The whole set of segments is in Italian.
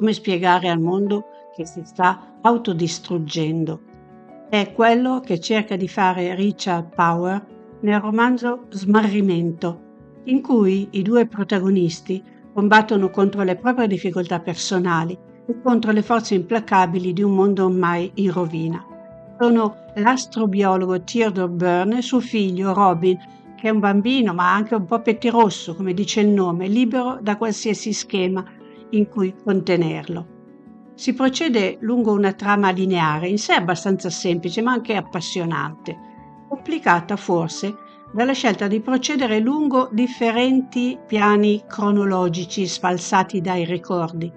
Come spiegare al mondo che si sta autodistruggendo? È quello che cerca di fare Richard Power nel romanzo Smarrimento, in cui i due protagonisti combattono contro le proprie difficoltà personali e contro le forze implacabili di un mondo ormai in rovina. Sono l'astrobiologo Theodore Byrne e suo figlio Robin, che è un bambino ma anche un po' pettirosso, come dice il nome, libero da qualsiasi schema in cui contenerlo. Si procede lungo una trama lineare, in sé abbastanza semplice ma anche appassionante, complicata forse dalla scelta di procedere lungo differenti piani cronologici sfalsati dai ricordi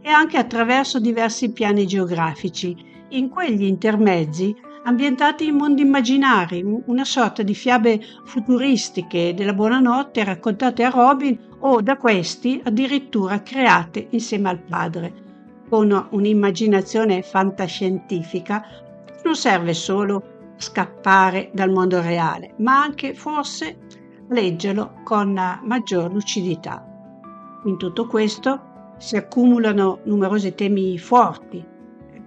e anche attraverso diversi piani geografici, in quegli intermezzi ambientati in mondi immaginari, una sorta di fiabe futuristiche della buonanotte raccontate a Robin o da questi addirittura create insieme al padre. Con un'immaginazione fantascientifica non serve solo scappare dal mondo reale, ma anche forse leggerlo con maggior lucidità. In tutto questo si accumulano numerosi temi forti,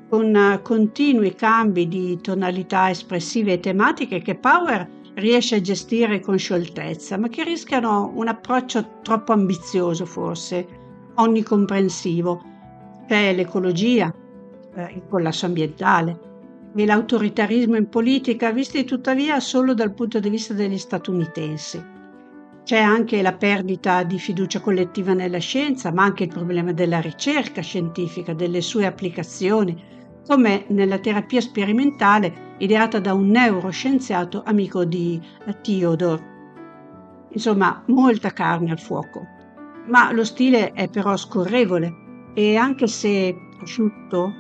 con continui cambi di tonalità espressive e tematiche che Power riesce a gestire con scioltezza, ma che rischiano un approccio troppo ambizioso forse, onnicomprensivo. C'è l'ecologia, eh, il collasso ambientale, e l'autoritarismo in politica, visti tuttavia solo dal punto di vista degli statunitensi. C'è anche la perdita di fiducia collettiva nella scienza, ma anche il problema della ricerca scientifica, delle sue applicazioni, come nella terapia sperimentale ideata da un neuroscienziato amico di Theodore. Insomma, molta carne al fuoco. Ma lo stile è però scorrevole e anche se asciutto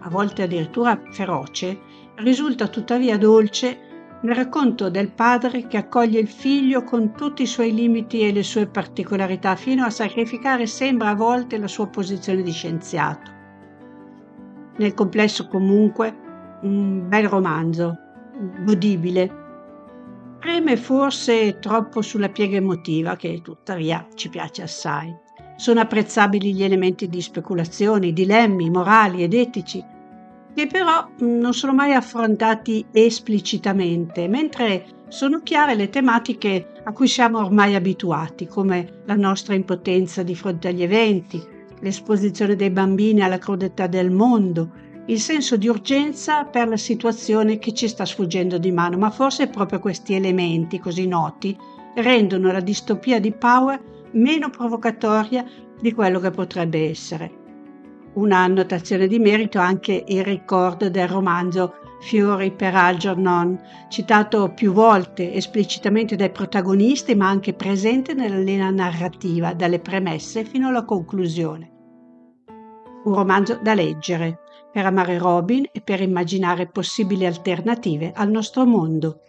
a volte addirittura feroce, risulta tuttavia dolce nel racconto del padre che accoglie il figlio con tutti i suoi limiti e le sue particolarità, fino a sacrificare sembra a volte la sua posizione di scienziato. Nel complesso comunque un bel romanzo, godibile. Preme forse troppo sulla piega emotiva, che tuttavia ci piace assai. Sono apprezzabili gli elementi di speculazione, i dilemmi morali ed etici, che però mm, non sono mai affrontati esplicitamente, mentre sono chiare le tematiche a cui siamo ormai abituati, come la nostra impotenza di fronte agli eventi, l'esposizione dei bambini alla crudeltà del mondo, il senso di urgenza per la situazione che ci sta sfuggendo di mano, ma forse proprio questi elementi così noti rendono la distopia di Power meno provocatoria di quello che potrebbe essere una annotazione di merito anche il ricordo del romanzo Fiori per Algernon, citato più volte esplicitamente dai protagonisti ma anche presente nella linea narrativa, dalle premesse fino alla conclusione. Un romanzo da leggere per amare Robin e per immaginare possibili alternative al nostro mondo.